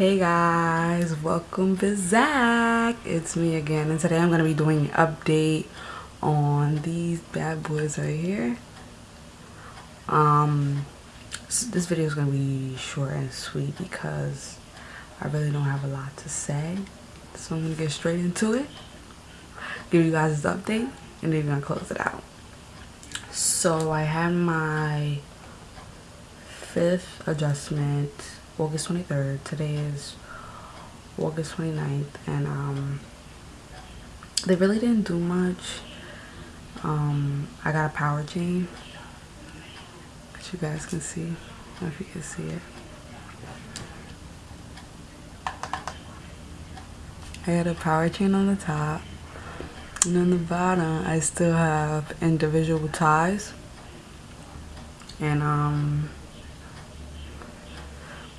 Hey guys, welcome to Zach. It's me again, and today I'm gonna be doing an update on these bad boys right here. Um, this video is gonna be short and sweet because I really don't have a lot to say, so I'm gonna get straight into it. Give you guys this update, and then we're gonna close it out. So I had my fifth adjustment August 23rd. Today is August 29th and um they really didn't do much. Um I got a power chain. That you guys can see. if you can see it. I got a power chain on the top. And on the bottom I still have individual ties. And um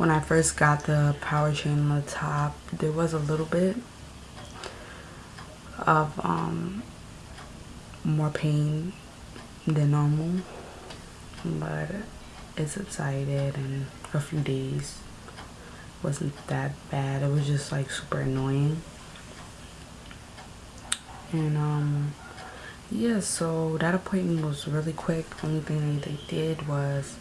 when I first got the power chain on the top, there was a little bit of um, more pain than normal, but it subsided in a few days. wasn't that bad. It was just like super annoying. And um, yeah, so that appointment was really quick. Only thing they did was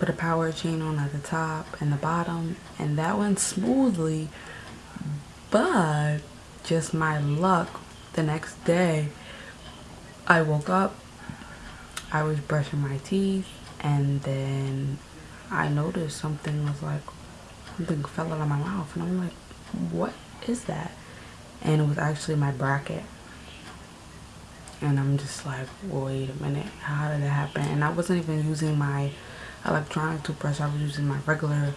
put a power chain on at the top and the bottom and that went smoothly. But just my luck the next day I woke up I was brushing my teeth and then I noticed something was like something fell out of my mouth and I'm like what is that? And it was actually my bracket. And I'm just like wait a minute how did that happen? And I wasn't even using my electronic toothbrush. I was using my regular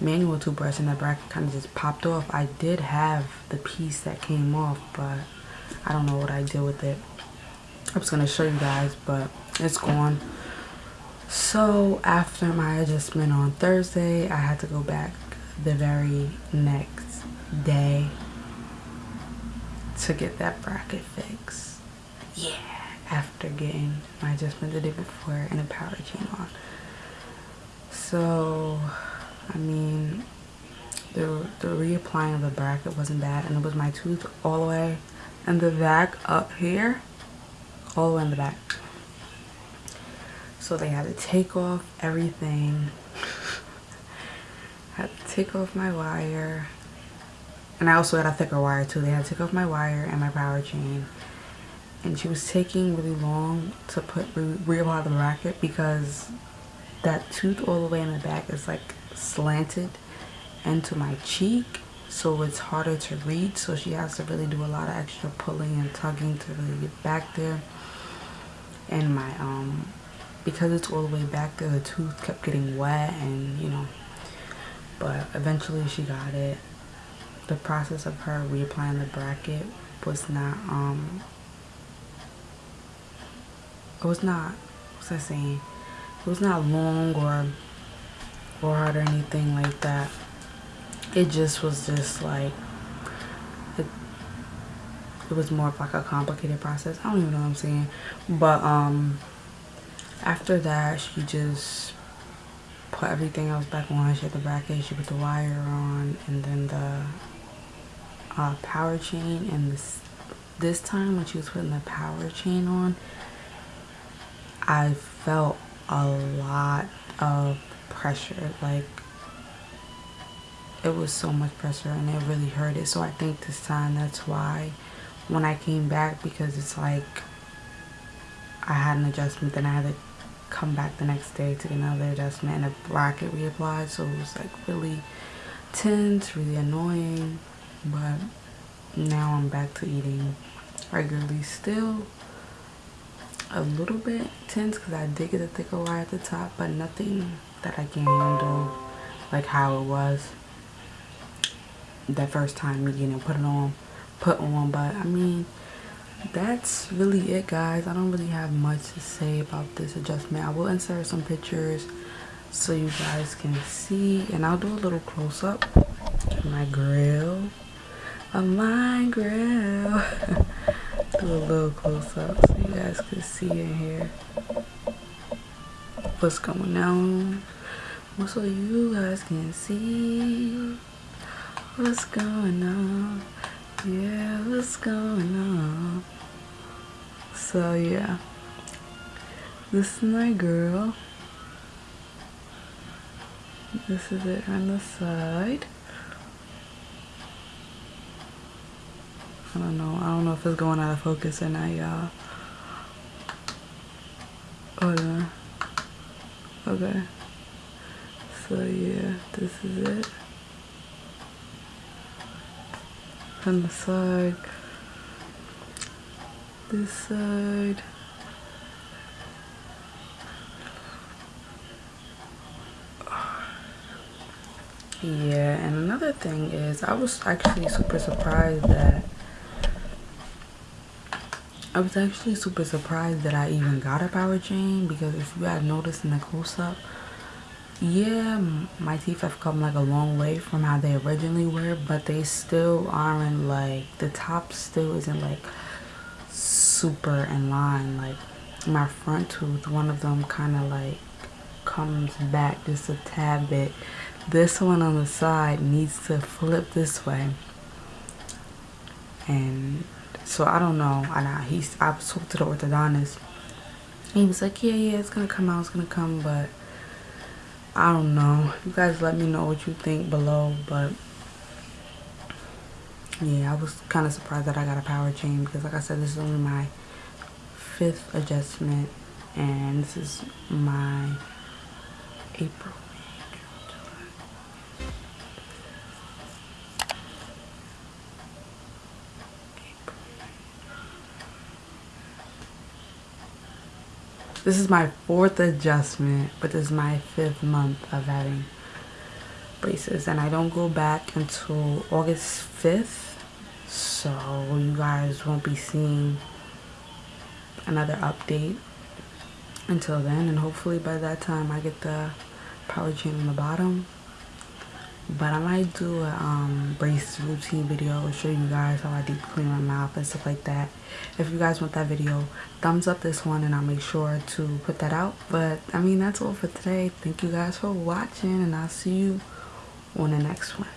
manual toothbrush and the bracket kind of just popped off. I did have the piece that came off, but I don't know what I did with it. I was going to show you guys, but it's gone. So after my adjustment on Thursday, I had to go back the very next day to get that bracket fixed. Yeah, after getting my adjustment the day before and a power chain on so I mean the the reapplying of the bracket wasn't bad and it was my tooth all the way in the back up here all the way in the back. So they had to take off everything. Had to take off my wire. And I also had a thicker wire too. They had to take off my wire and my power chain. And she was taking really long to put re reapply the bracket because that tooth all the way in the back is like slanted into my cheek so it's harder to reach so she has to really do a lot of extra pulling and tugging to really get back there. And my um because it's all the way back there the tooth kept getting wet and you know but eventually she got it. The process of her reapplying the bracket was not um it was not what's I saying it was not long or hard or anything like that. It just was just like it, it was more of like a complicated process. I don't even know what i'm saying. But um after that she just put everything else back on. She had the bracket she put the wire on and then the uh, power chain. And this this time when she was putting the power chain on i felt a lot of pressure like it was so much pressure and it really hurt it. So i think this time that's why when i came back because it's like i had an adjustment then i had to come back the next day to get another adjustment and a bracket reapplied. So it was like really tense really annoying. But now i'm back to eating regularly still a little bit tense because I did get a thicker wire at the top, but nothing that I can handle like how it was that first time me getting put it on, put on. But I mean, that's really it, guys. I don't really have much to say about this adjustment. I will insert some pictures so you guys can see, and I'll do a little close up my grill, of my grill. do a little close up so you guys can see in here what's going on so you guys can see What's going on? Yeah, what's going on? So yeah, this is my girl. This is it on the side. I don't know. I don't know if it's going out of focus or not, y'all. Hold on. Okay. So yeah, this is it. On the side. This side. Yeah, and another thing is I was actually super surprised that I was actually super surprised that I even got a power chain because if you had noticed in the close-up, yeah, my teeth have come like a long way from how they originally were, but they still aren't like, the top still isn't like super in line. Like my front tooth, one of them kind of like comes back just a tad bit. This one on the side needs to flip this way. And so I don't know. And I, he's, I talked to the orthodontist. He was like, yeah, yeah, it's going to come out. It's going to come. But I don't know. You guys let me know what you think below. But yeah, I was kind of surprised that I got a power chain. Because like I said, this is only my fifth adjustment. And this is my April. This is my fourth adjustment, but this is my fifth month of having braces. And I don't go back until August 5th. So you guys won't be seeing another update until then. And hopefully by that time I get the power chain on the bottom but I might do a um, brace routine video show you guys how I deep clean my mouth and stuff like that. If you guys want that video, thumbs up this one and I'll make sure to put that out. But I mean, that's all for today. Thank you guys for watching and I'll see you on the next one.